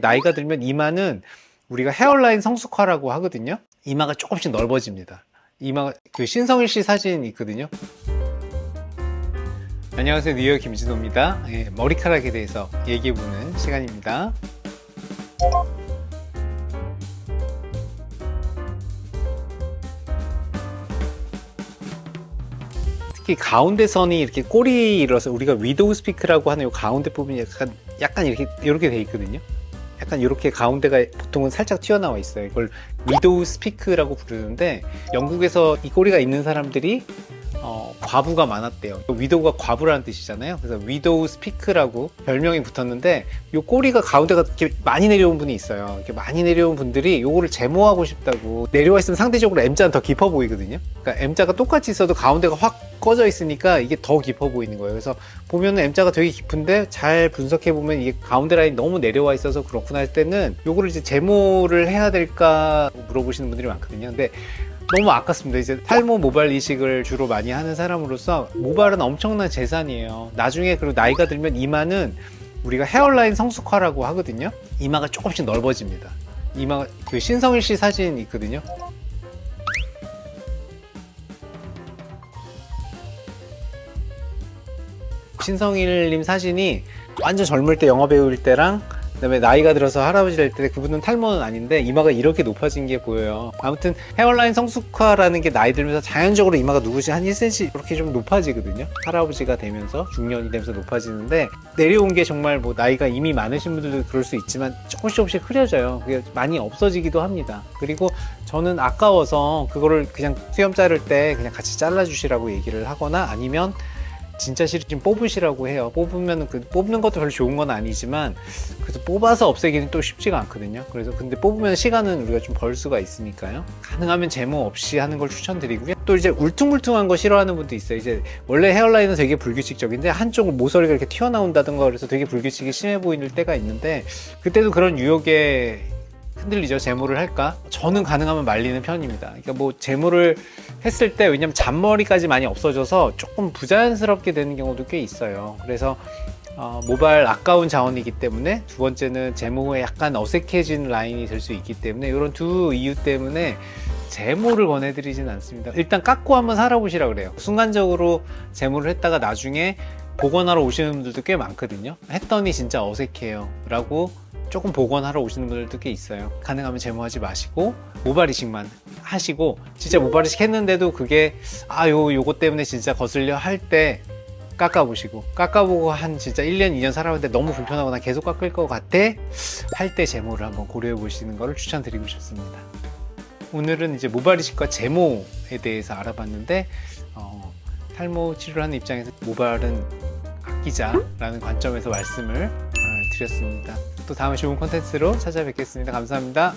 나이가 들면 이마는 우리가 헤어라인 성숙화라고 하거든요. 이마가 조금씩 넓어집니다. 이마가 그 신성일 씨 사진 있거든요. 안녕하세요. 뉴욕 김진호입니다. 예, 머리카락에 대해서 얘기해보는 시간입니다. 특히 가운데 선이 이렇게 꼬리 일어서 우리가 위도우 스피크라고 하는 이 가운데 부분이 약간 약간 이렇게 이렇게 돼 있거든요 약간 이렇게 가운데가 보통은 살짝 튀어나와 있어요. 이걸 widow's peak라고 부르는데 영국에서 이 꼬리가 있는 사람들이 어, 과부가 많았대요. widow가 과부라는 뜻이잖아요. 그래서 widow's peak라고 별명이 붙었는데 이 꼬리가 가운데가 이렇게 많이 내려온 분이 있어요. 이렇게 많이 내려온 분들이 요거를 제모하고 싶다고 내려와 있으면 상대적으로 M자는 더 깊어 보이거든요. 그러니까 M자가 똑같이 있어도 가운데가 확 꺼져 있으니까 이게 더 깊어 보이는 거예요. 그래서 보면은 M자가 되게 깊은데 잘 분석해 보면 이게 가운데 라인이 너무 내려와 있어서 그렇구나 할 때는 요거를 이제 제모를 해야 될까 물어보시는 분들이 많거든요. 근데 너무 아깝습니다. 이제 탈모 모발 이식을 주로 많이 하는 사람으로서 모발은 엄청난 재산이에요. 나중에 그리고 나이가 들면 이마는 우리가 헤어라인 성숙화라고 하거든요. 이마가 조금씩 넓어집니다. 이마가 그 신성일 씨 사진 있거든요. 신성일님 사진이 완전 젊을 때 영화 배우일 때랑 그 다음에 나이가 들어서 할아버지 될 때 그분은 탈모는 아닌데 이마가 이렇게 높아진 게 보여요. 아무튼 헤어라인 성숙화라는 게 나이 들면서 자연적으로 이마가 누구시 한 1cm 이렇게 좀 높아지거든요. 할아버지가 되면서 중년이 되면서 높아지는데 내려온 게 정말 뭐 나이가 이미 많으신 분들도 그럴 수 있지만 조금씩 조금씩 흐려져요. 그게 많이 없어지기도 합니다. 그리고 저는 아까워서 그거를 그냥 수염 자를 때 그냥 같이 잘라 주시라고 얘기를 하거나 아니면 진짜 싫으면 뽑으시라고 해요. 뽑으면 그 뽑는 것도 별로 좋은 건 아니지만 그래서 뽑아서 없애기는 또 쉽지가 않거든요. 그래서 근데 뽑으면 시간은 우리가 좀 벌 수가 있으니까요. 가능하면 제모 없이 하는 걸 추천드리고요. 또 이제 울퉁불퉁한 거 싫어하는 분도 있어요. 이제 원래 헤어라인은 되게 불규칙적인데 한쪽 모서리가 이렇게 튀어나온다든가 그래서 되게 불규칙이 심해 보이는 때가 있는데 그때도 그런 유혹에 흔들리죠. 제모를 할까? 저는 가능하면 말리는 편입니다. 그러니까 뭐 제모를 했을 때 왜냐면 잔머리까지 많이 없어져서 조금 부자연스럽게 되는 경우도 꽤 있어요. 그래서 어, 모발 아까운 자원이기 때문에 두 번째는 제모 후에 약간 어색해진 라인이 될 수 있기 때문에 이런 두 이유 때문에 제모를 권해드리진 않습니다. 일단 깎고 한번 살아보시라 그래요. 순간적으로 제모를 했다가 나중에 복원하러 오시는 분들도 꽤 많거든요. 했더니 진짜 어색해요. 라고 조금 복원하러 오시는 분들도 꽤 있어요. 가능하면 제모하지 마시고 모발 이식만 하시고 진짜 모발 이식 했는데도 그게 아 요 요거 때문에 진짜 거슬려 할 때 깎아보시고 깎아보고 한 진짜 1년 2년 살아봤는데 너무 불편하거나 계속 깎을 것 같아? 할 때 제모를 한번 고려해 보시는 것을 추천드리고 싶습니다. 오늘은 이제 모발 이식과 제모에 대해서 알아봤는데 어, 탈모 치료를 하는 입장에서 모발은 아끼자라는 관점에서 말씀을 드렸습니다. 또 다음에 좋은 콘텐츠로 찾아뵙겠습니다. 감사합니다